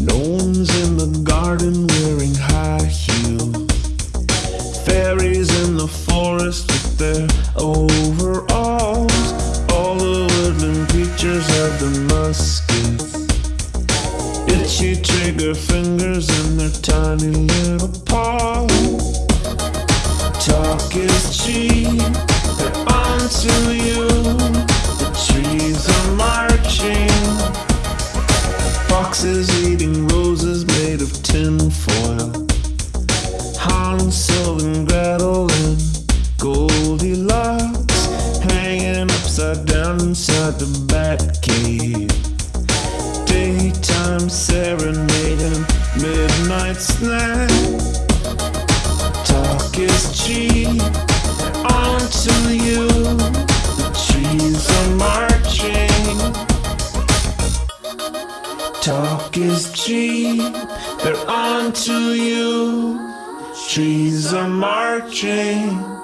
Gnomes in the garden wearing high heels. Fairies in the forest with their overalls. All the woodland creatures have the muskets. Itchy trigger fingers in their tiny little paws. Talk is cheap, Eating roses made of tin foil. Hansel and Gretel and Goldilocks hanging upside down inside the bat cave. Daytime serenade and midnight snack. Talk is cheap, Talk is cheap, they're on to you. Trees are marching.